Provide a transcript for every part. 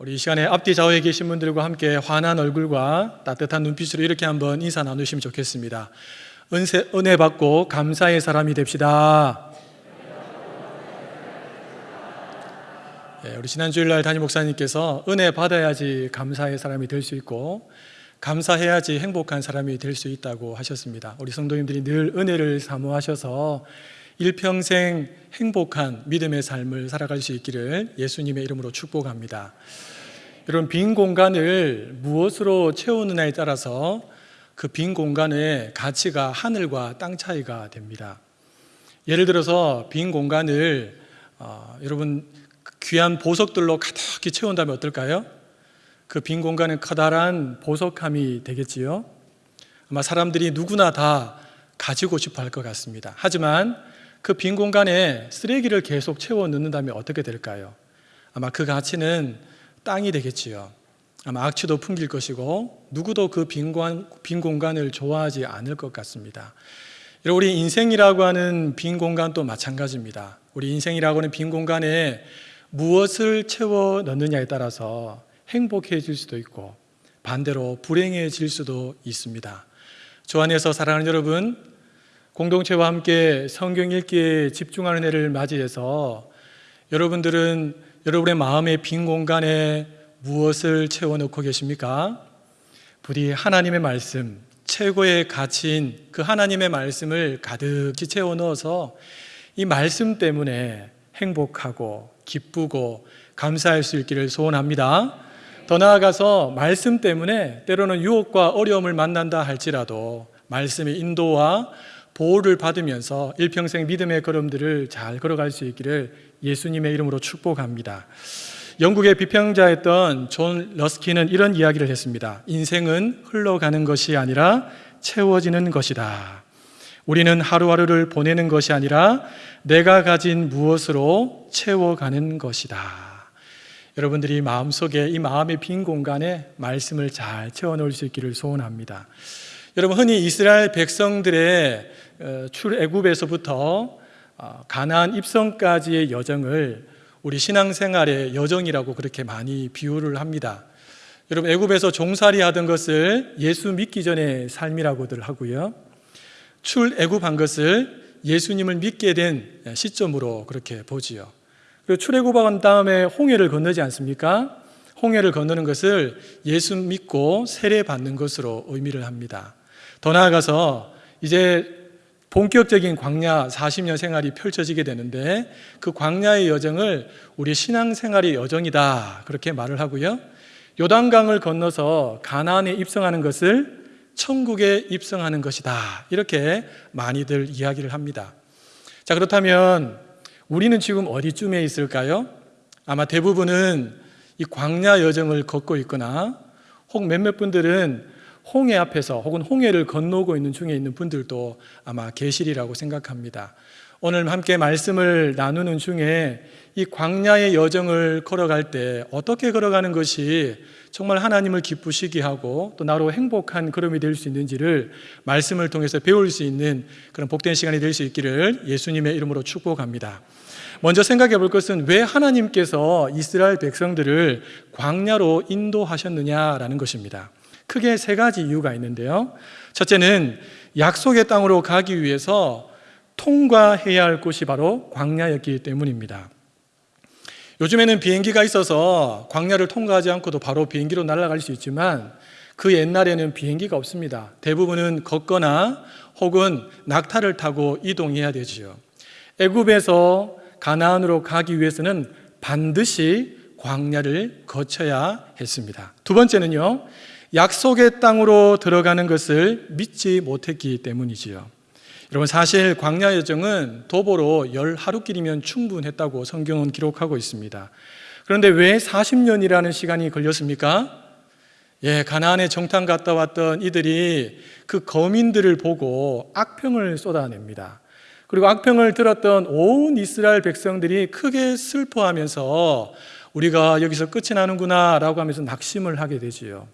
우리 이 시간에 앞뒤 좌우에 계신 분들과 함께 환한 얼굴과 따뜻한 눈빛으로 이렇게 한번 인사 나누시면 좋겠습니다. 은세, 은혜 받고 감사의 사람이 됩시다. 예, 우리 지난 주일날 담임 목사님께서 은혜 받아야지 감사의 사람이 될 수 있고 감사해야지 행복한 사람이 될 수 있다고 하셨습니다. 우리 성도님들이 늘 은혜를 사모하셔서 일평생 행복한 믿음의 삶을 살아갈 수 있기를 예수님의 이름으로 축복합니다. 여러분 빈 공간을 무엇으로 채우느냐에 따라서 그 빈 공간의 가치가 하늘과 땅 차이가 됩니다. 예를 들어서 빈 공간을 어, 여러분 귀한 보석들로 가득히 채운다면 어떨까요? 그 빈 공간은 커다란 보석함이 되겠지요. 아마 사람들이 누구나 다 가지고 싶어 할 것 같습니다. 하지만 그 빈 공간에 쓰레기를 계속 채워 넣는다면 어떻게 될까요? 아마 그 가치는 땅이 되겠지요. 아마 악취도 풍길 것이고 누구도 그 빈 공간을 좋아하지 않을 것 같습니다. 우리 인생이라고 하는 빈 공간도 마찬가지입니다. 우리 인생이라고 하는 빈 공간에 무엇을 채워 넣느냐에 따라서 행복해질 수도 있고 반대로 불행해질 수도 있습니다. 주 안에서 사랑하는 여러분, 공동체와 함께 성경 읽기에 집중하는 해를 맞이해서 여러분들은 여러분의 마음의 빈 공간에 무엇을 채워넣고 계십니까? 부디 하나님의 말씀, 최고의 가치인 그 하나님의 말씀을 가득히 채워 넣어서 이 말씀 때문에 행복하고 기쁘고 감사할 수 있기를 소원합니다. 더 나아가서 말씀 때문에 때로는 유혹과 어려움을 만난다 할지라도 말씀의 인도와 보호를 받으면서 일평생 믿음의 걸음들을 잘 걸어갈 수 있기를 예수님의 이름으로 축복합니다. 영국의 비평자였던 존 러스킨은 이런 이야기를 했습니다. 인생은 흘러가는 것이 아니라 채워지는 것이다. 우리는 하루하루를 보내는 것이 아니라 내가 가진 무엇으로 채워가는 것이다. 여러분들이 마음속에 이 마음의 빈 공간에 말씀을 잘 채워 넣을 수 있기를 소원합니다. 여러분 흔히 이스라엘 백성들의 어, 출애굽에서부터 어, 가나안 입성까지의 여정을 우리 신앙생활의 여정이라고 그렇게 많이 비유를 합니다. 여러분 애굽에서 종살이 하던 것을 예수 믿기 전의 삶이라고들 하고요. 출애굽한 것을 예수님을 믿게 된 시점으로 그렇게 보지요. 그리고 출애굽한 다음에 홍해를 건너지 않습니까? 홍해를 건너는 것을 예수 믿고 세례 받는 것으로 의미를 합니다. 더 나아가서 이제 본격적인 광야 40년 생활이 펼쳐지게 되는데 그 광야의 여정을 우리 신앙생활의 여정이다 그렇게 말을 하고요. 요단강을 건너서 가나안에 입성하는 것을 천국에 입성하는 것이다 이렇게 많이들 이야기를 합니다. 자 그렇다면 우리는 지금 어디쯤에 있을까요? 아마 대부분은 이 광야 여정을 걷고 있거나 혹 몇몇 분들은 홍해 앞에서 혹은 홍해를 건너고 있는 중에 있는 분들도 아마 계시리라고 생각합니다. 오늘 함께 말씀을 나누는 중에 이 광야의 여정을 걸어갈 때 어떻게 걸어가는 것이 정말 하나님을 기쁘시게 하고 또 나로 행복한 걸음이 될 수 있는지를 말씀을 통해서 배울 수 있는 그런 복된 시간이 될 수 있기를 예수님의 이름으로 축복합니다. 먼저 생각해 볼 것은 왜 하나님께서 이스라엘 백성들을 광야로 인도하셨느냐라는 것입니다. 크게 세 가지 이유가 있는데요. 첫째는 약속의 땅으로 가기 위해서 통과해야 할 곳이 바로 광야였기 때문입니다. 요즘에는 비행기가 있어서 광야를 통과하지 않고도 바로 비행기로 날아갈 수 있지만 그 옛날에는 비행기가 없습니다. 대부분은 걷거나 혹은 낙타를 타고 이동해야 되지요. 애굽에서 가나안으로 가기 위해서는 반드시 광야를 거쳐야 했습니다. 두 번째는요. 약속의 땅으로 들어가는 것을 믿지 못했기 때문이지요. 여러분 사실 광야 여정은 도보로 열 하루길이면 충분했다고 성경은 기록하고 있습니다. 그런데 왜 40년이라는 시간이 걸렸습니까? 예, 가나안에 정탐 갔다 왔던 이들이 그 거민들을 보고 악평을 쏟아냅니다. 그리고 악평을 들었던 온 이스라엘 백성들이 크게 슬퍼하면서 우리가 여기서 끝이 나는구나 라고 하면서 낙심을 하게 되지요.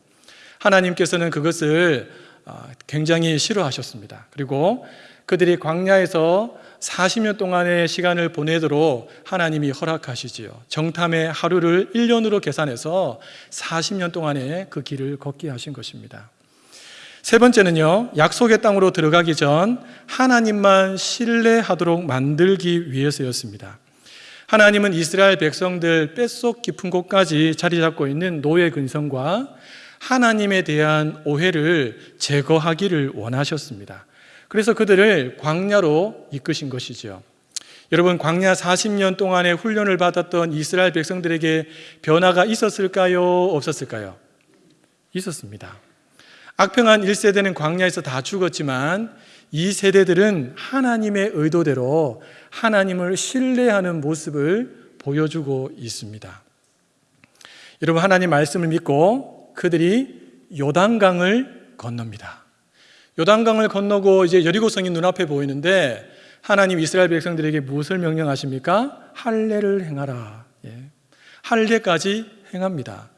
하나님께서는 그것을 아, 굉장히 싫어하셨습니다. 그리고 그들이 광야에서 40년 동안의 시간을 보내도록 하나님이 허락하시지요. 정탐의 하루를 1년으로 계산해서 40년 동안의 그 길을 걷게 하신 것입니다. 세 번째는요, 약속의 땅으로 들어가기 전 하나님만 신뢰하도록 만들기 위해서였습니다. 하나님은 이스라엘 백성들 뼛속 깊은 곳까지 자리 잡고 있는 노예 근성과 하나님에 대한 오해를 제거하기를 원하셨습니다. 그래서 그들을 광야로 이끄신 것이죠. 여러분, 광야 40년 동안의 훈련을 받았던 이스라엘 백성들에게 변화가 있었을까요? 없었을까요? 있었습니다. 악평한 1세대는 광야에서 다 죽었지만 이 세대들은 하나님의 의도대로 하나님을 신뢰하는 모습을 보여주고 있습니다. 여러분, 하나님 말씀을 믿고 그들이 요단강을 건넙니다. 요단강을 건너고 이제 여리고성이 눈앞에 보이는데 하나님 이스라엘 백성들에게 무엇을 명령하십니까? 할례를 행하라. 예. 할례까지 행합니다.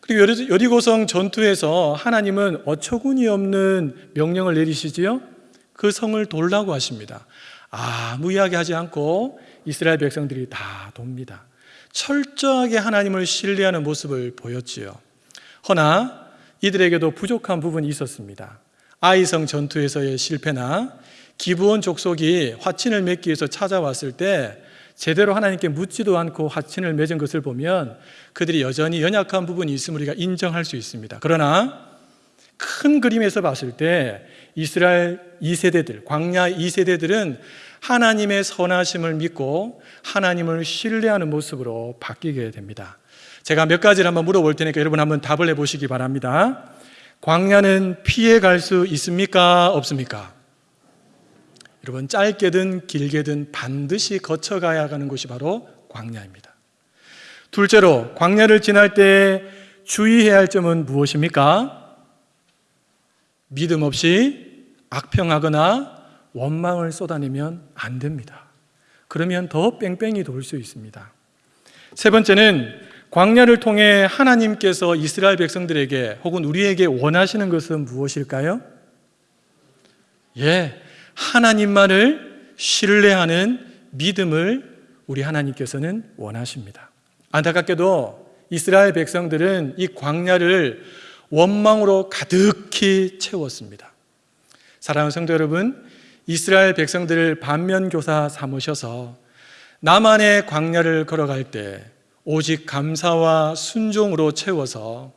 그리고 여리고성 전투에서 하나님은 어처구니 없는 명령을 내리시지요. 그 성을 돌라고 하십니다. 아무 이야기 하지 않고 이스라엘 백성들이 다 돕니다. 철저하게 하나님을 신뢰하는 모습을 보였지요. 허나 이들에게도 부족한 부분이 있었습니다. 아이성 전투에서의 실패나 기부원 족속이 화친을 맺기 위해서 찾아왔을 때 제대로 하나님께 묻지도 않고 화친을 맺은 것을 보면 그들이 여전히 연약한 부분이 있음을 우리가 인정할 수 있습니다. 그러나 큰 그림에서 봤을 때 이스라엘 2세대들, 광야 2세대들은 하나님의 선하심을 믿고 하나님을 신뢰하는 모습으로 바뀌게 됩니다. 제가 몇 가지를 한번 물어볼 테니까 여러분 한번 답을 해보시기 바랍니다. 광야는 피해 갈 수 있습니까? 없습니까? 여러분, 짧게든 길게든 반드시 거쳐가야 하는 곳이 바로 광야입니다. 둘째로, 광야를 지날 때 주의해야 할 점은 무엇입니까? 믿음 없이 악평하거나 원망을 쏟아내면 안 됩니다. 그러면 더 뺑뺑이 돌 수 있습니다. 세 번째는 광야를 통해 하나님께서 이스라엘 백성들에게 혹은 우리에게 원하시는 것은 무엇일까요? 예, 하나님만을 신뢰하는 믿음을 우리 하나님께서는 원하십니다. 안타깝게도 이스라엘 백성들은 이 광야를 원망으로 가득히 채웠습니다. 사랑하는 성도 여러분, 이스라엘 백성들을 반면교사 삼으셔서 나만의 광야를 걸어갈 때 오직 감사와 순종으로 채워서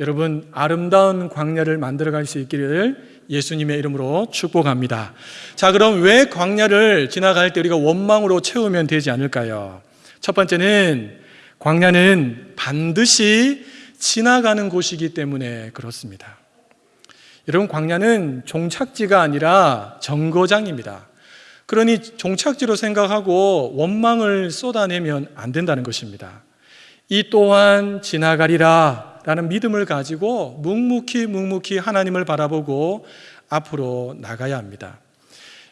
여러분 아름다운 광야를 만들어 갈 수 있기를 예수님의 이름으로 축복합니다. 자, 그럼 왜 광야를 지나갈 때 우리가 원망으로 채우면 되지 않을까요? 첫 번째는 광야는 반드시 지나가는 곳이기 때문에 그렇습니다. 여러분, 광야는 종착지가 아니라 정거장입니다. 그러니 종착지로 생각하고 원망을 쏟아내면 안 된다는 것입니다. 이 또한 지나가리라 라는 믿음을 가지고 묵묵히 묵묵히 하나님을 바라보고 앞으로 나가야 합니다.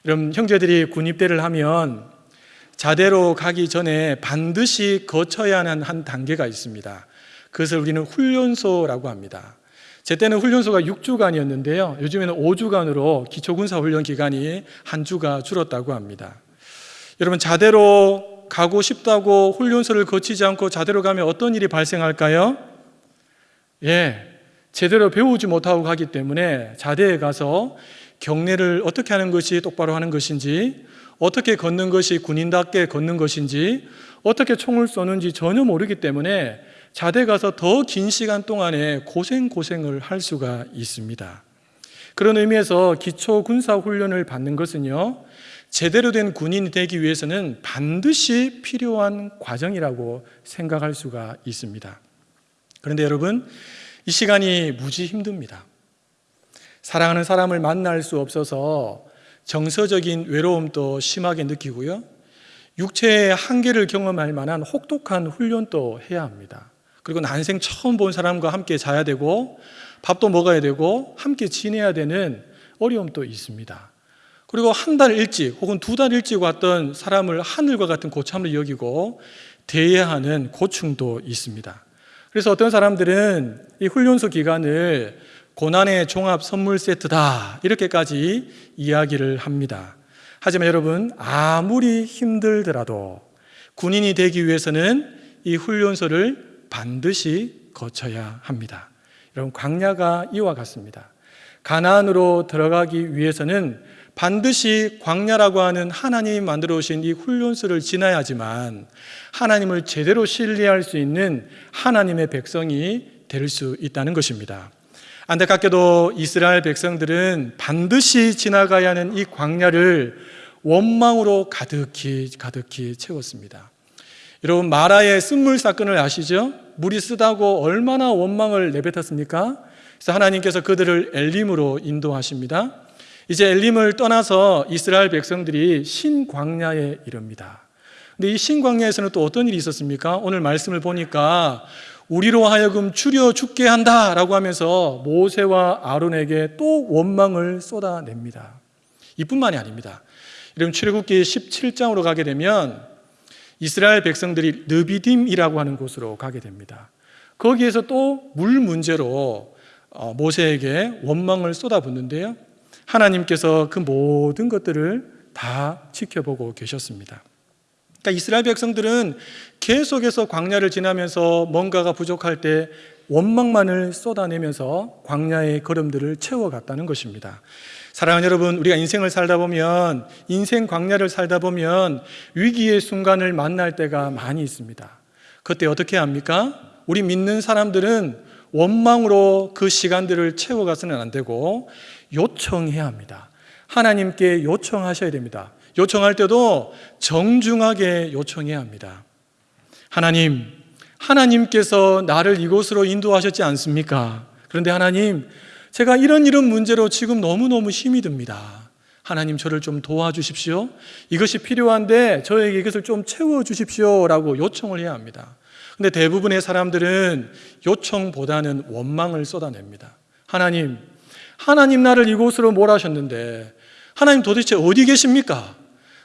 여러분, 형제들이 군입대를 하면 자대로 가기 전에 반드시 거쳐야 하는 한 단계가 있습니다. 그것을 우리는 훈련소라고 합니다. 제 때는 훈련소가 6주간이었는데요. 요즘에는 5주간으로 기초군사 훈련 기간이 한 주가 줄었다고 합니다. 여러분, 자대로 가고 싶다고 훈련소를 거치지 않고 자대로 가면 어떤 일이 발생할까요? 예, 제대로 배우지 못하고 가기 때문에 자대에 가서 경례를 어떻게 하는 것이 똑바로 하는 것인지, 어떻게 걷는 것이 군인답게 걷는 것인지, 어떻게 총을 쏘는지 전혀 모르기 때문에 자대 가서 더 긴 시간 동안에 고생 고생을 할 수가 있습니다. 그런 의미에서 기초 군사 훈련을 받는 것은요. 제대로 된 군인이 되기 위해서는 반드시 필요한 과정이라고 생각할 수가 있습니다. 그런데 여러분, 이 시간이 무지 힘듭니다. 사랑하는 사람을 만날 수 없어서 정서적인 외로움도 심하게 느끼고요. 육체의 한계를 경험할 만한 혹독한 훈련도 해야 합니다. 그리고 난생 처음 본 사람과 함께 자야 되고 밥도 먹어야 되고 함께 지내야 되는 어려움도 있습니다. 그리고 한 달 일찍 혹은 두 달 일찍 왔던 사람을 하늘과 같은 고참으로 여기고 대해야 하는 고충도 있습니다. 그래서 어떤 사람들은 이 훈련소 기간을 고난의 종합 선물 세트다 이렇게까지 이야기를 합니다. 하지만 여러분, 아무리 힘들더라도 군인이 되기 위해서는 이 훈련소를 반드시 거쳐야 합니다. 여러분, 광야가 이와 같습니다. 가나안으로 들어가기 위해서는 반드시 광야라고 하는 하나님이 만들어 오신 이 훈련소를 지나야지만 하나님을 제대로 신뢰할 수 있는 하나님의 백성이 될 수 있다는 것입니다. 안타깝게도 이스라엘 백성들은 반드시 지나가야 하는 이 광야를 원망으로 가득히 가득히 채웠습니다. 여러분 마라의 쓴물 사건을 아시죠? 물이 쓰다고 얼마나 원망을 내뱉었습니까? 그래서 하나님께서 그들을 엘림으로 인도하십니다. 이제 엘림을 떠나서 이스라엘 백성들이 신광야에 이릅니다. 근데 이 신광야에서는 또 어떤 일이 있었습니까? 오늘 말씀을 보니까 우리로 하여금 추려 죽게 한다 라고 하면서 모세와 아론에게 또 원망을 쏟아냅니다. 이뿐만이 아닙니다. 여러분 출애굽기 17장으로 가게 되면 이스라엘 백성들이 느비딤이라고 하는 곳으로 가게 됩니다. 거기에서 또 물 문제로 어, 모세에게 원망을 쏟아붓는데요. 하나님께서 그 모든 것들을 다 지켜보고 계셨습니다. 그러니까 이스라엘 백성들은 계속해서 광야를 지나면서 뭔가가 부족할 때 원망만을 쏟아내면서 광야의 걸음들을 채워갔다는 것입니다. 사랑하는 여러분, 우리가 인생을 살다 보면 인생 광야를 살다 보면 위기의 순간을 만날 때가 많이 있습니다. 그때 어떻게 합니까? 우리 믿는 사람들은 원망으로 그 시간들을 채워가서는 안 되고 요청해야 합니다. 하나님께 요청하셔야 됩니다. 요청할 때도 정중하게 요청해야 합니다. 하나님, 하나님께서 나를 이곳으로 인도하셨지 않습니까? 그런데 하나님, 제가 이런 이런 문제로 지금 너무너무 힘이 듭니다. 하나님 저를 좀 도와주십시오. 이것이 필요한데 저에게 이것을 좀 채워주십시오. 라고 요청을 해야 합니다. 근데 대부분의 사람들은 요청보다는 원망을 쏟아냅니다. 하나님, 하나님 나를 이곳으로 몰아셨는데 하나님 도대체 어디 계십니까?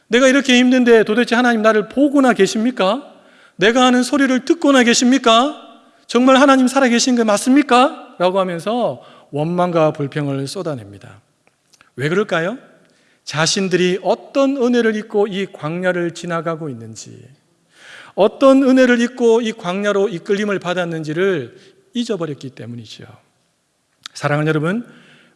내가 이렇게 힘든데 도대체 하나님 나를 보고나 계십니까? 내가 하는 소리를 듣고나 계십니까? 정말 하나님 살아 계신 거 맞습니까? 라고 하면서 원망과 불평을 쏟아냅니다. 왜 그럴까요? 자신들이 어떤 은혜를 입고 이 광야를 지나가고 있는지, 어떤 은혜를 입고 이 광야로 이끌림을 받았는지를 잊어버렸기 때문이죠. 사랑하는 여러분,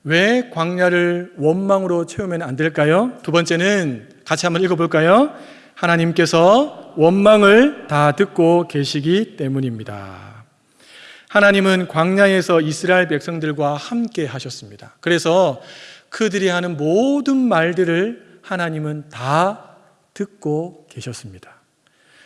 왜 광야를 원망으로 채우면 안 될까요? 두 번째는 같이 한번 읽어볼까요? 하나님께서 원망을 다 듣고 계시기 때문입니다. 하나님은 광야에서 이스라엘 백성들과 함께 하셨습니다. 그래서 그들이 하는 모든 말들을 하나님은 다 듣고 계셨습니다.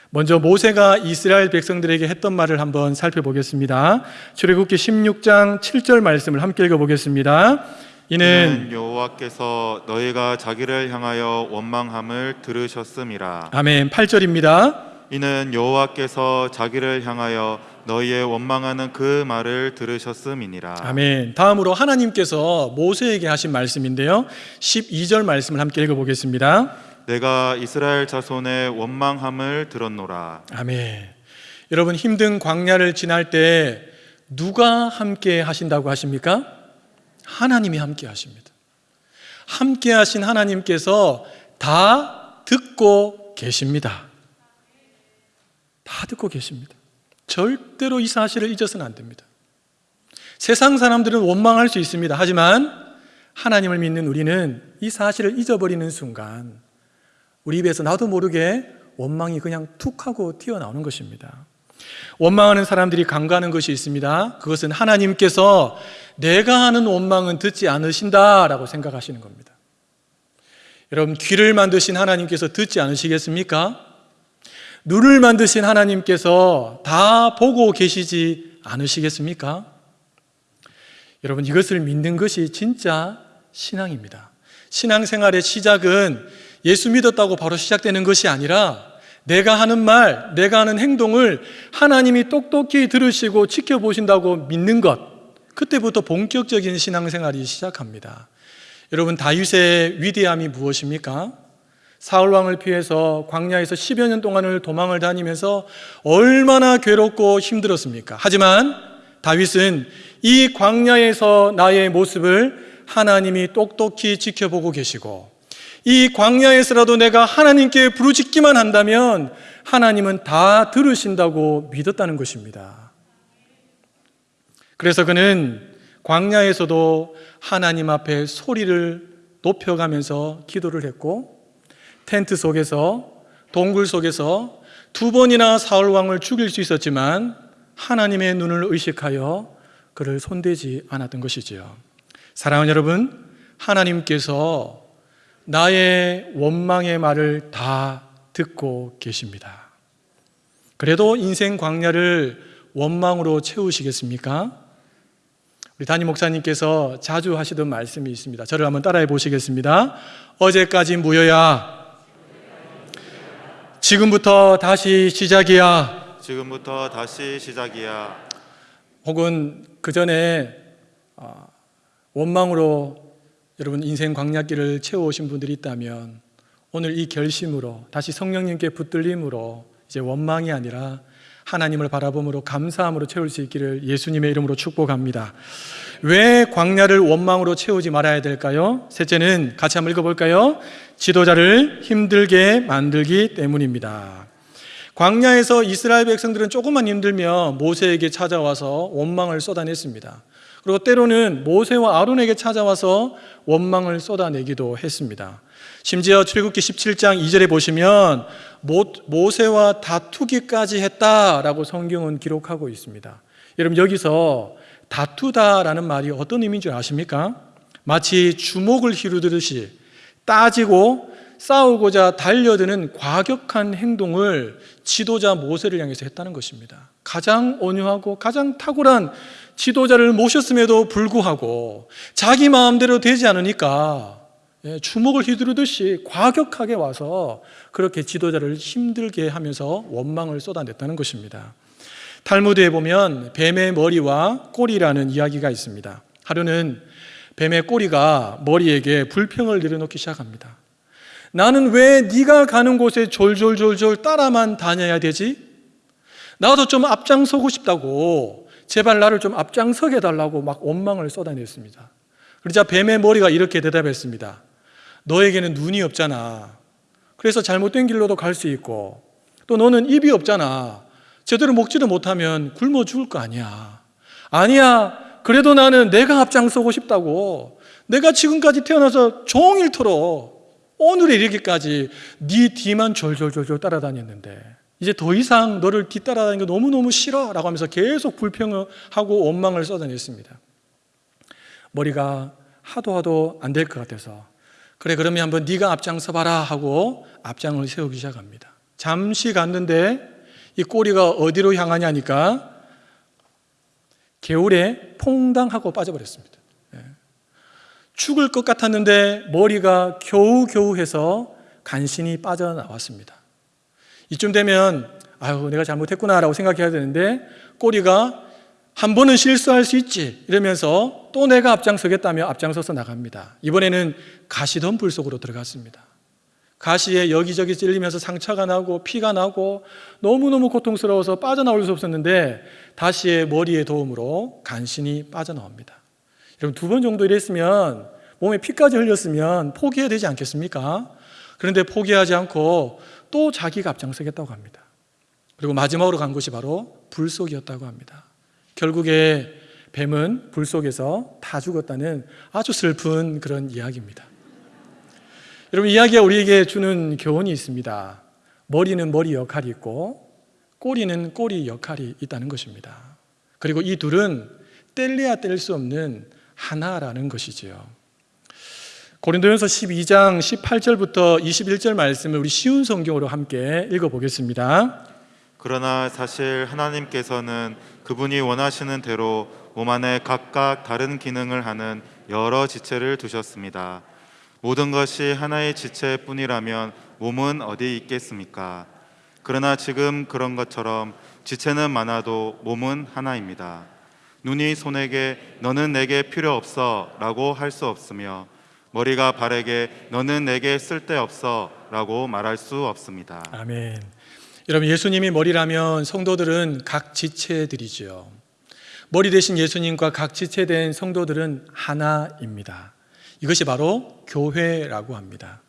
먼저 모세가 이스라엘 백성들에게 했던 말을 한번 살펴보겠습니다. 출애굽기 16장 7절 말씀을 함께 읽어 보겠습니다. 이는 여호와께서 너희가 자기를 향하여 원망함을 들으셨음이라. 아멘 8절입니다. 이는 여호와께서 자기를 향하여 너희의 원망하는 그 말을 들으셨음이니라. 아멘. 다음으로 하나님께서 모세에게 하신 말씀인데요. 12절 말씀을 함께 읽어보겠습니다. 내가 이스라엘 자손의 원망함을 들었노라. 아멘. 여러분 힘든 광야를 지날 때 누가 함께 하신다고 하십니까? 하나님이 함께 하십니다. 함께 하신 하나님께서 다 듣고 계십니다. 다 듣고 계십니다. 절대로 이 사실을 잊어서는 안 됩니다. 세상 사람들은 원망할 수 있습니다. 하지만 하나님을 믿는 우리는 이 사실을 잊어버리는 순간 우리 입에서 나도 모르게 원망이 그냥 툭 하고 튀어나오는 것입니다. 원망하는 사람들이 간과하는 것이 있습니다. 그것은 하나님께서 내가 하는 원망은 듣지 않으신다라고 생각하시는 겁니다. 여러분, 귀를 만드신 하나님께서 듣지 않으시겠습니까? 눈을 만드신 하나님께서 다 보고 계시지 않으시겠습니까? 여러분, 이것을 믿는 것이 진짜 신앙입니다. 신앙생활의 시작은 예수 믿었다고 바로 시작되는 것이 아니라 내가 하는 말, 내가 하는 행동을 하나님이 똑똑히 들으시고 지켜보신다고 믿는 것. 그때부터 본격적인 신앙생활이 시작합니다. 여러분, 다윗의 위대함이 무엇입니까? 사울왕을 피해서 광야에서 10여 년 동안을 도망을 다니면서 얼마나 괴롭고 힘들었습니까? 하지만 다윗은 이 광야에서 나의 모습을 하나님이 똑똑히 지켜보고 계시고 이 광야에서라도 내가 하나님께 부르짖기만 한다면 하나님은 다 들으신다고 믿었다는 것입니다. 그래서 그는 광야에서도 하나님 앞에 소리를 높여가면서 기도를 했고 텐트 속에서 동굴 속에서 두 번이나 사울 왕을 죽일 수 있었지만 하나님의 눈을 의식하여 그를 손대지 않았던 것이지요. 사랑하는 여러분, 하나님께서 나의 원망의 말을 다 듣고 계십니다. 그래도 인생 광야를 원망으로 채우시겠습니까? 우리 담임 목사님께서 자주 하시던 말씀이 있습니다. 저를 한번 따라해 보시겠습니다. 어제까지 무효야. 지금부터 다시 시작이야. 지금부터 다시 시작이야. 혹은 그 전에 어, 원망으로 여러분 인생 광야길을 채워오신 분들이 있다면 오늘 이 결심으로 다시 성령님께 붙들림으로 이제 원망이 아니라 하나님을 바라봄으로 감사함으로 채울 수 있기를 예수님의 이름으로 축복합니다. 왜 광야를 원망으로 채우지 말아야 될까요? 셋째는 같이 한번 읽어볼까요? 지도자를 힘들게 만들기 때문입니다. 광야에서 이스라엘 백성들은 조금만 힘들면 모세에게 찾아와서 원망을 쏟아냈습니다. 그리고 때로는 모세와 아론에게 찾아와서 원망을 쏟아내기도 했습니다. 심지어 출애굽기 17장 2절에 보시면 모, 세와 다투기까지 했다라고 성경은 기록하고 있습니다. 여러분 여기서 다투다라는 말이 어떤 의미인 줄 아십니까? 마치 주먹을 휘두르듯이 따지고 싸우고자 달려드는 과격한 행동을 지도자 모세를 향해서 했다는 것입니다. 가장 온유하고 가장 탁월한 지도자를 모셨음에도 불구하고 자기 마음대로 되지 않으니까 예, 주먹을 휘두르듯이 과격하게 와서 그렇게 지도자를 힘들게 하면서 원망을 쏟아냈다는 것입니다. 탈무드에 보면 뱀의 머리와 꼬리라는 이야기가 있습니다. 하루는 뱀의 꼬리가 머리에게 불평을 내려놓기 시작합니다. 나는 왜 네가 가는 곳에 졸졸졸졸 따라만 다녀야 되지? 나도 좀 앞장서고 싶다고 제발 나를 좀 앞장서게 달라고 막 원망을 쏟아냈습니다. 그러자 뱀의 머리가 이렇게 대답했습니다. 너에게는 눈이 없잖아. 그래서 잘못된 길로도 갈 수 있고 또 너는 입이 없잖아. 제대로 먹지도 못하면 굶어 죽을 거 아니야. 아니야. 그래도 나는 내가 앞장서고 싶다고. 내가 지금까지 태어나서 종일토록 오늘에 이르기까지 네 뒤만 졸졸졸졸 따라다녔는데 이제 더 이상 너를 뒤따라다니는 게 너무너무 싫어 라고 하면서 계속 불평하고 원망을 쏟아냈습니다. 머리가 하도 하도 안 될 것 같아서 그래 그러면 한번 네가 앞장서 봐라 하고 앞장을 세우기 시작합니다. 잠시 갔는데 이 꼬리가 어디로 향하냐니까 개울에 퐁당하고 빠져버렸습니다. 예. 죽을 것 같았는데 머리가 겨우겨우 해서 간신히 빠져나왔습니다. 이쯤 되면 아유 내가 잘못했구나라고 생각해야 되는데 꼬리가 한 번은 실수할 수 있지 이러면서 또 내가 앞장서겠다며 앞장서서 나갑니다. 이번에는 가시덤불 속으로 들어갔습니다. 가시에 여기저기 찔리면서 상처가 나고 피가 나고 너무너무 고통스러워서 빠져나올 수 없었는데 다시의 머리의 도움으로 간신히 빠져나옵니다. 여러분 두 번 정도 이랬으면 몸에 피까지 흘렸으면 포기해야 되지 않겠습니까? 그런데 포기하지 않고 또 자기가 앞장서겠다고 합니다. 그리고 마지막으로 간 곳이 바로 불 속이었다고 합니다. 결국에 뱀은 불 속에서 다 죽었다는 아주 슬픈 그런 이야기입니다. 여러분 이야기가 우리에게 주는 교훈이 있습니다. 머리는 머리 역할이 있고 꼬리는 꼬리 역할이 있다는 것입니다. 그리고 이 둘은 뗄래야 뗄 수 없는 하나라는 것이지요. 고린도전서 12장 18절부터 21절 말씀을 우리 쉬운 성경으로 함께 읽어보겠습니다. 그러나 사실 하나님께서는 그분이 원하시는 대로 몸 안에 각각 다른 기능을 하는 여러 지체를 두셨습니다. 모든 것이 하나의 지체뿐이라면 몸은 어디 있겠습니까? 그러나 지금 그런 것처럼 지체는 많아도 몸은 하나입니다. 눈이 손에게 너는 내게 필요 없어 라고 할 수 없으며 머리가 발에게 너는 내게 쓸데없어 라고 말할 수 없습니다. 아멘. 여러분 예수님이 머리라면 성도들은 각 지체들이죠. 머리 대신 예수님과 각 지체된 성도들은 하나입니다. 이것이 바로 교회라고 합니다.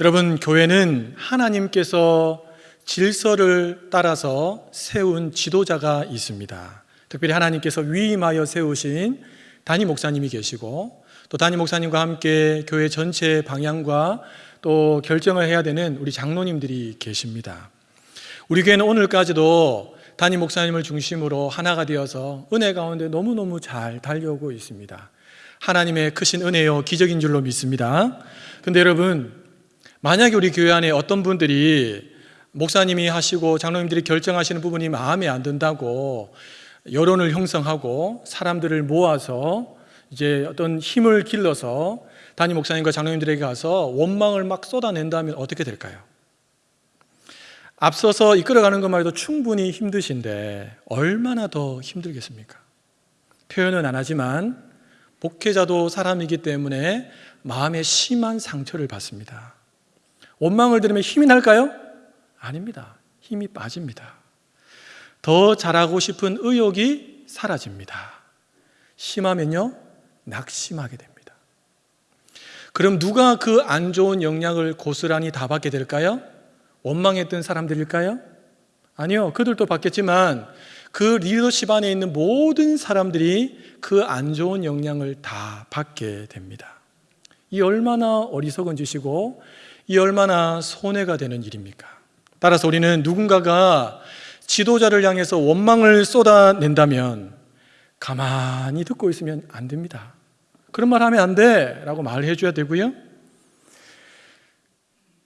여러분, 교회는 하나님께서 질서를 따라서 세운 지도자가 있습니다. 특별히 하나님께서 위임하여 세우신 담임 목사님이 계시고 또 담임 목사님과 함께 교회 전체 방향과 또 결정을 해야 되는 우리 장로님들이 계십니다. 우리 교회는 오늘까지도 담임 목사님을 중심으로 하나가 되어서 은혜 가운데 너무너무 잘 달려오고 있습니다. 하나님의 크신 은혜요 기적인 줄로 믿습니다. 근데 여러분, 만약에 우리 교회 안에 어떤 분들이 목사님이 하시고 장로님들이 결정하시는 부분이 마음에 안 든다고 여론을 형성하고 사람들을 모아서 이제 어떤 힘을 길러서 담임 목사님과 장로님들에게 가서 원망을 막 쏟아낸다면 어떻게 될까요? 앞서서 이끌어가는 것만 해도 충분히 힘드신데 얼마나 더 힘들겠습니까? 표현은 안 하지만 목회자도 사람이기 때문에 마음에 심한 상처를 받습니다. 원망을 들으면 힘이 날까요? 아닙니다. 힘이 빠집니다. 더 잘하고 싶은 의욕이 사라집니다. 심하면요, 낙심하게 됩니다. 그럼 누가 그 안 좋은 영향을 고스란히 다 받게 될까요? 원망했던 사람들일까요? 아니요. 그들도 받겠지만 그 리더십 안에 있는 모든 사람들이 그 안 좋은 영향을 다 받게 됩니다. 이 얼마나 어리석은 짓이고 이 얼마나 손해가 되는 일입니까? 따라서 우리는 누군가가 지도자를 향해서 원망을 쏟아낸다면 가만히 듣고 있으면 안 됩니다. 그런 말 하면 안 돼! 라고 말해 줘야 되고요.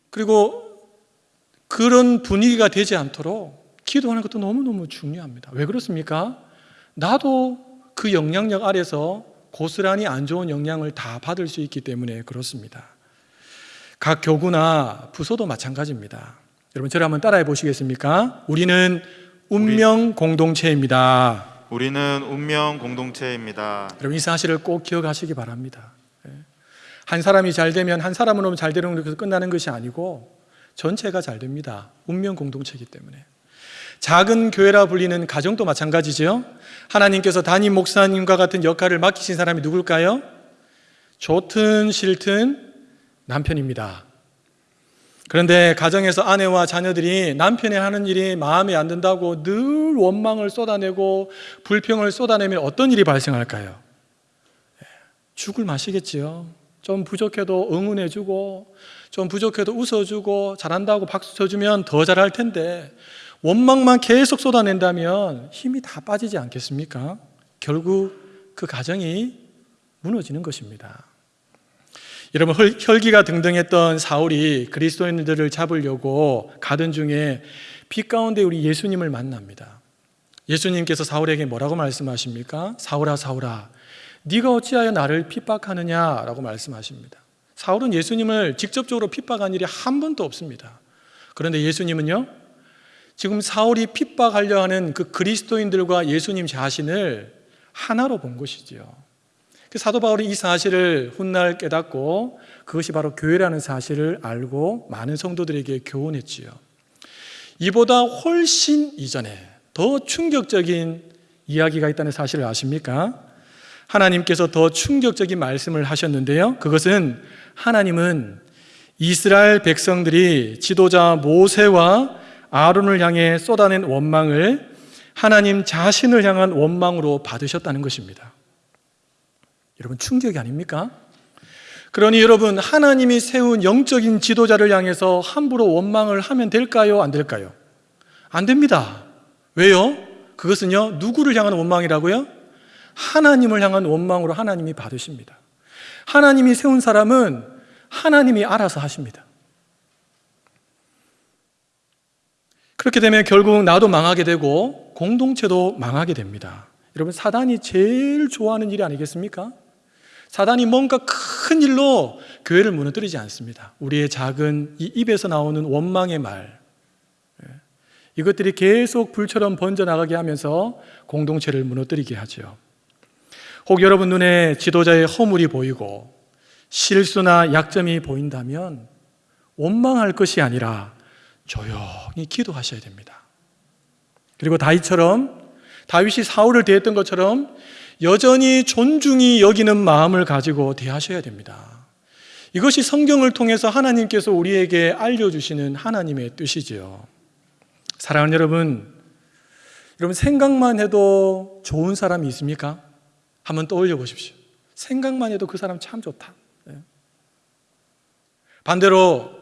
그리고 그런 분위기가 되지 않도록 기도하는 것도 너무너무 중요합니다. 왜 그렇습니까? 나도 그 영향력 아래서 고스란히 안 좋은 영향을 다 받을 수 있기 때문에 그렇습니다. 각 교구나 부서도 마찬가지입니다. 여러분 저를 한번 따라해 보시겠습니까? 우리는 운명 공동체입니다. 우리는 운명 공동체입니다. 여러분 이 사실을 꼭 기억하시기 바랍니다. 예. 한 사람이 잘 되면 한 사람으로 잘 되는 것에서 끝나는 것이 아니고 전체가 잘 됩니다. 운명 공동체이기 때문에. 작은 교회라 불리는 가정도 마찬가지죠. 하나님께서 담임 목사님과 같은 역할을 맡기신 사람이 누굴까요? 좋든 싫든 남편입니다. 그런데 가정에서 아내와 자녀들이 남편이 하는 일이 마음에 안 든다고 늘 원망을 쏟아내고 불평을 쏟아내면 어떤 일이 발생할까요? 죽을 마시겠지요. 좀 부족해도 응원해주고, 좀 부족해도 웃어주고, 잘한다고 박수 쳐주면 더 잘할 텐데, 원망만 계속 쏟아낸다면 힘이 다 빠지지 않겠습니까? 결국 그 가정이 무너지는 것입니다. 여러분 혈기가 등등했던 사울이 그리스도인들을 잡으려고 가던 중에 빛 가운데 우리 예수님을 만납니다. 예수님께서 사울에게 뭐라고 말씀하십니까? 사울아 사울아 네가 어찌하여 나를 핍박하느냐라고 말씀하십니다. 사울은 예수님을 직접적으로 핍박한 일이 한 번도 없습니다. 그런데 예수님은요. 지금 사울이 핍박하려 하는 그 그리스도인들과 예수님 자신을 하나로 본 것이지요. 그 사도 바울이 이 사실을 훗날 깨닫고 그것이 바로 교회라는 사실을 알고 많은 성도들에게 교훈했지요. 이보다 훨씬 이전에 더 충격적인 이야기가 있다는 사실을 아십니까? 하나님께서 더 충격적인 말씀을 하셨는데요. 그것은 하나님은 이스라엘 백성들이 지도자 모세와 아론을 향해 쏟아낸 원망을 하나님 자신을 향한 원망으로 받으셨다는 것입니다. 여러분 충격이 아닙니까? 그러니 여러분 하나님이 세운 영적인 지도자를 향해서 함부로 원망을 하면 될까요? 안 될까요? 안 됩니다. 왜요? 그것은요 누구를 향한 원망이라고요? 하나님을 향한 원망으로 하나님이 받으십니다. 하나님이 세운 사람은 하나님이 알아서 하십니다. 그렇게 되면 결국 나도 망하게 되고 공동체도 망하게 됩니다. 여러분 사단이 제일 좋아하는 일이 아니겠습니까? 사단이 뭔가 큰 일로 교회를 무너뜨리지 않습니다. 우리의 작은 이 입에서 나오는 원망의 말. 예. 이것들이 계속 불처럼 번져나가게 하면서 공동체를 무너뜨리게 하죠. 혹 여러분 눈에 지도자의 허물이 보이고 실수나 약점이 보인다면 원망할 것이 아니라 조용히 기도하셔야 됩니다. 그리고 다윗처럼 다윗이 사울을 대했던 것처럼 여전히 존중이 여기는 마음을 가지고 대하셔야 됩니다. 이것이 성경을 통해서 하나님께서 우리에게 알려주시는 하나님의 뜻이지요. 사랑하는 여러분, 여러분 생각만 해도 좋은 사람이 있습니까? 한번 떠올려 보십시오. 생각만 해도 그 사람 참 좋다. 네. 반대로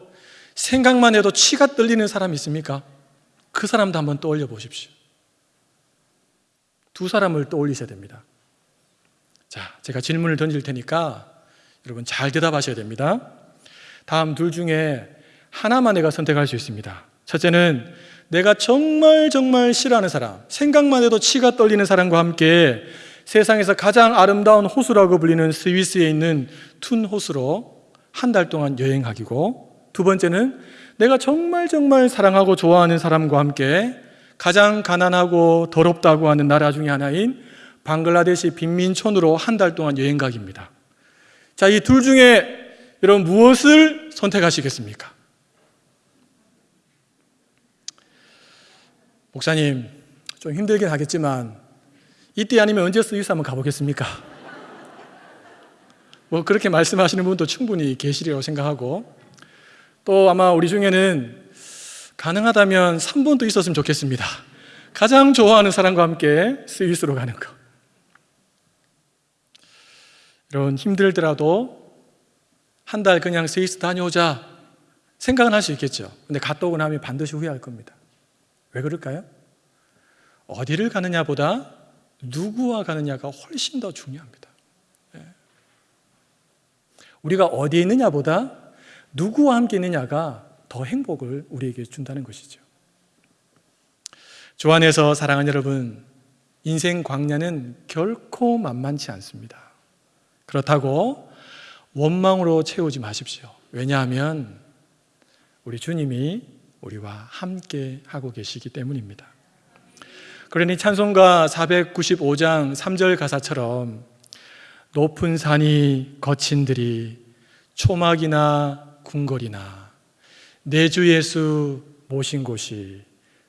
생각만 해도 치가 떨리는 사람이 있습니까? 그 사람도 한번 떠올려 보십시오. 두 사람을 떠올리셔야 됩니다. 자, 제가 질문을 던질 테니까 여러분 잘 대답하셔야 됩니다. 다음 둘 중에 하나만 내가 선택할 수 있습니다. 첫째는 내가 정말 정말 싫어하는 사람, 생각만 해도 치가 떨리는 사람과 함께 세상에서 가장 아름다운 호수라고 불리는 스위스에 있는 툰 호수로 한 달 동안 여행하기고 두 번째는 내가 정말 정말 사랑하고 좋아하는 사람과 함께 가장 가난하고 더럽다고 하는 나라 중에 하나인 방글라데시 빈민촌으로 한 달 동안 여행 가기입니다. 자, 이 둘 중에 여러분 무엇을 선택하시겠습니까? 목사님, 좀 힘들긴 하겠지만 이때 아니면 언제 스위스 한번 가보겠습니까? 뭐 그렇게 말씀하시는 분도 충분히 계시리라고 생각하고 또 아마 우리 중에는 가능하다면 3분도 있었으면 좋겠습니다. 가장 좋아하는 사람과 함께 스위스로 가는 거. 여러분 힘들더라도 한 달 그냥 스위스 다녀오자 생각은 할 수 있겠죠. 근데 갔다 오고 나면 반드시 후회할 겁니다. 왜 그럴까요? 어디를 가느냐보다 누구와 가느냐가 훨씬 더 중요합니다. 예. 우리가 어디에 있느냐보다 누구와 함께 있느냐가 더 행복을 우리에게 준다는 것이죠. 주 안에서 사랑하는 여러분, 인생 광야는 결코 만만치 않습니다. 그렇다고 원망으로 채우지 마십시오. 왜냐하면 우리 주님이 우리와 함께 하고 계시기 때문입니다. 그러니 찬송가 495장 3절 가사처럼 높은 산이 거친 들이 초막이나 궁궐이나 내 주 예수 모신 곳이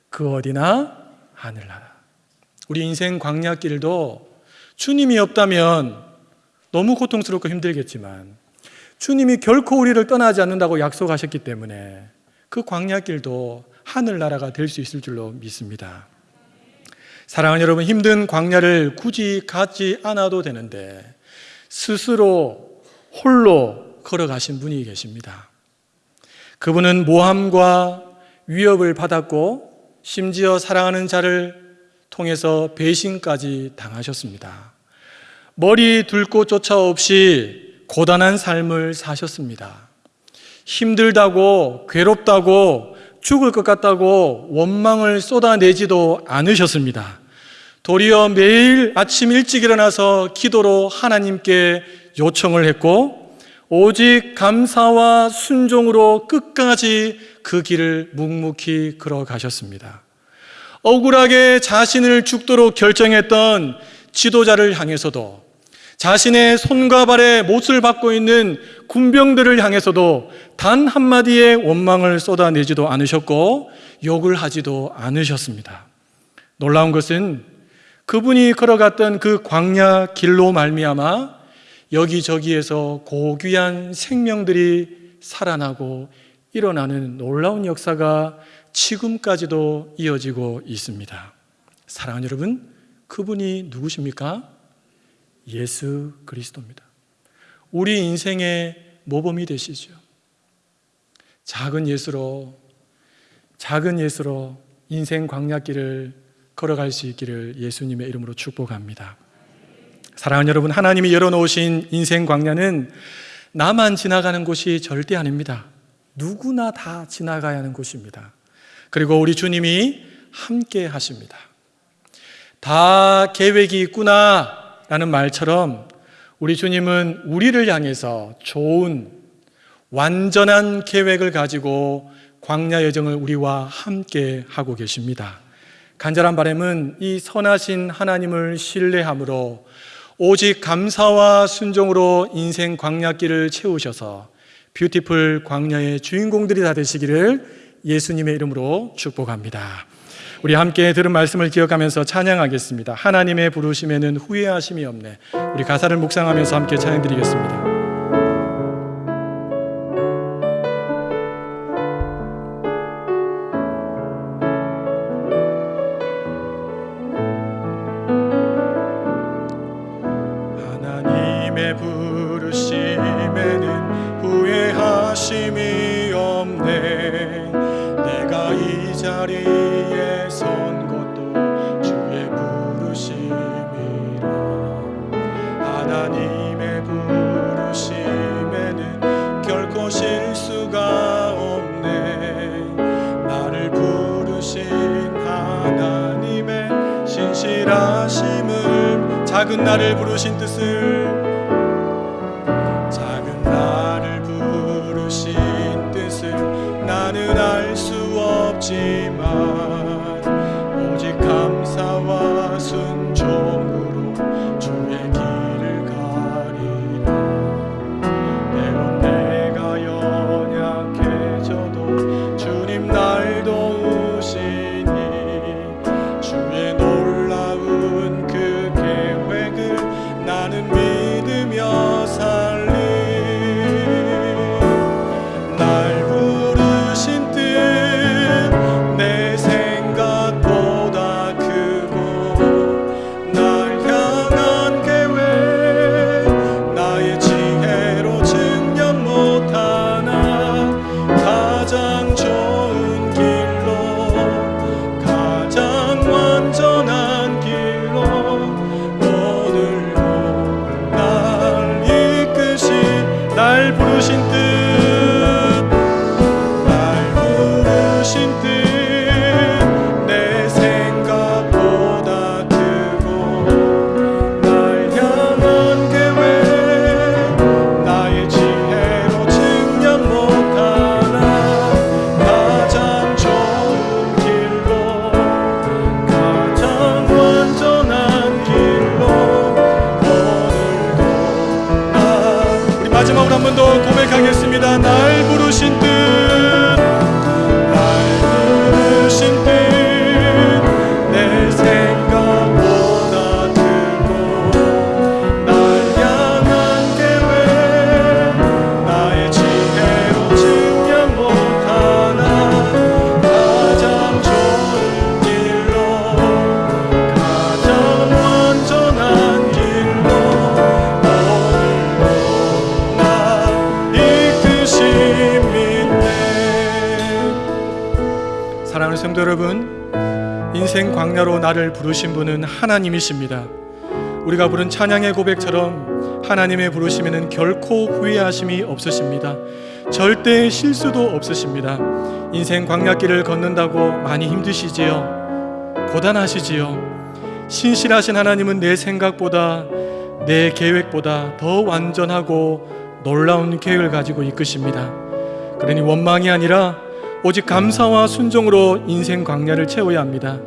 그 어디나 하늘나라. 우리 인생 광야길도 주님이 없다면 너무 고통스럽고 힘들겠지만 주님이 결코 우리를 떠나지 않는다고 약속하셨기 때문에 그 광야길도 하늘나라가 될 수 있을 줄로 믿습니다. 사랑하는 여러분, 힘든 광야를 굳이 가지 않아도 되는데 스스로 홀로 걸어가신 분이 계십니다. 그분은 모함과 위협을 받았고 심지어 사랑하는 자를 통해서 배신까지 당하셨습니다. 머리 둘곳 조차 없이 고단한 삶을 사셨습니다. 힘들다고 괴롭다고 죽을 것 같다고 원망을 쏟아내지도 않으셨습니다. 도리어 매일 아침 일찍 일어나서 기도로 하나님께 요청을 했고, 오직 감사와 순종으로 끝까지 그 길을 묵묵히 걸어가셨습니다. 억울하게 자신을 죽도록 결정했던 지도자를 향해서도 자신의 손과 발에 못을 받고 있는 군병들을 향해서도 단 한마디의 원망을 쏟아내지도 않으셨고 욕을 하지도 않으셨습니다. 놀라운 것은 그분이 걸어갔던 그 광야 길로 말미암아 여기저기에서 고귀한 생명들이 살아나고 일어나는 놀라운 역사가 지금까지도 이어지고 있습니다. 사랑하는 여러분, 그분이 누구십니까? 예수 그리스도입니다. 우리 인생의 모범이 되시죠. 작은 예수로, 작은 예수로 인생 광야길을 걸어갈 수 있기를 예수님의 이름으로 축복합니다. 사랑하는 여러분, 하나님이 열어놓으신 인생 광야는 나만 지나가는 곳이 절대 아닙니다. 누구나 다 지나가야 하는 곳입니다. 그리고 우리 주님이 함께 하십니다. 다 계획이 있구나 라는 말처럼 우리 주님은 우리를 향해서 좋은 완전한 계획을 가지고 광야 여정을 우리와 함께 하고 계십니다. 간절한 바람은 이 선하신 하나님을 신뢰함으로 오직 감사와 순종으로 인생 광야길을 채우셔서 beautiful 광야의 주인공들이 다 되시기를 예수님의 이름으로 축복합니다. 우리 함께 들은 말씀을 기억하면서 찬양하겠습니다. 하나님의 부르심에는 후회하심이 없네. 우리 가사를 묵상하면서 함께 찬양 드리겠습니다. 나를 부르신 분은 하나님이십니다. 우리가 부른 찬양의 고백처럼 하나님의 부르심에는 결코 후회하심이 없으십니다. 절대 실수도 없으십니다. 인생 광야길을 걷는다고 많이 힘드시지요? 고단하시지요? 신실하신 하나님은 내 생각보다 내 계획보다 더 완전하고 놀라운 계획을 가지고 이끄십니다. 그러니 원망이 아니라 오직 감사와 순종으로 인생 광야를 채워야 합니다.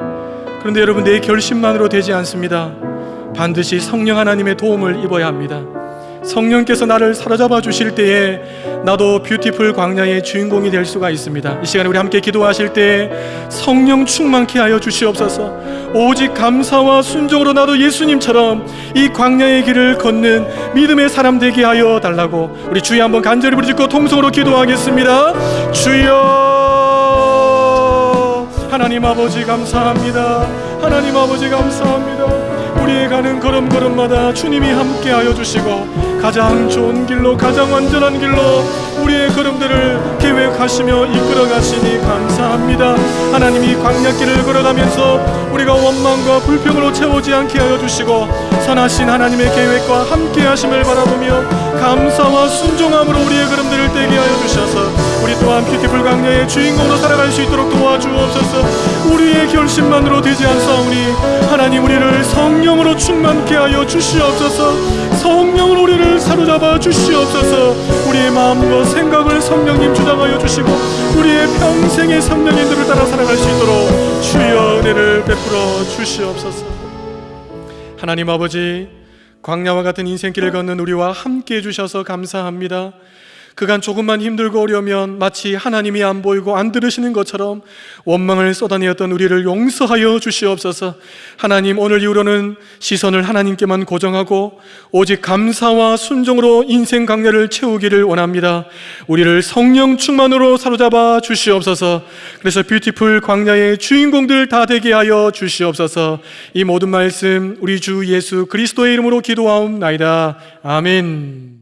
그런데 여러분 내 결심만으로 되지 않습니다. 반드시 성령 하나님의 도움을 입어야 합니다. 성령께서 나를 사로잡아 주실 때에 나도 뷰티풀 광야의 주인공이 될 수가 있습니다. 이 시간에 우리 함께 기도하실 때 성령 충만케 하여 주시옵소서. 오직 감사와 순종으로 나도 예수님처럼 이 광야의 길을 걷는 믿음의 사람 되게 하여 달라고 우리 주여 한번 간절히 부르짖고 통성으로 기도하겠습니다. 주여 하나님 아버지 감사합니다. 하나님 아버지 감사합니다. 우리의 가는 걸음걸음마다 주님이 함께하여 주시고 가장 좋은 길로 가장 완전한 길로 우리의 걸음들을 계획하시며 이끌어 가시니 감사합니다. 하나님이 광야길을 걸어가면서 우리가 원망과 불평으로 채우지 않게 하여 주시고 선하신 하나님의 계획과 함께하심을 바라보며 감사와 순종함으로 우리의 걸음들을 떼게 하여 주셔서 우리 또한 뷰티풀 광야의 주인공으로 살아갈 수 있도록 도와주옵소서 우리의 결심만으로 되지 않사오니 하나님 우리를 성령 으로 충만케 하여 주시옵소서. 성령으로 우리를 사로잡아 주시옵소서. 우리의 마음과 생각을 성령님 주장하여 주시고 우리의 평생의 성령님들을 따라 살아갈 수 있도록 주여 은혜를 베풀어 주시옵소서. 하나님 아버지 광야와 같은 인생길을 걷는 우리와 함께 해주셔서 감사합니다 그간 조금만 힘들고 어려우면 마치 하나님이 안 보이고 안 들으시는 것처럼 원망을 쏟아내었던 우리를 용서하여 주시옵소서. 하나님 오늘 이후로는 시선을 하나님께만 고정하고 오직 감사와 순종으로 인생 강렬을 채우기를 원합니다. 우리를 성령 충만으로 사로잡아 주시옵소서. 그래서 뷰티풀 광야의 주인공들 다 되게 하여 주시옵소서. 이 모든 말씀 우리 주 예수 그리스도의 이름으로 기도하옵나이다. 아멘.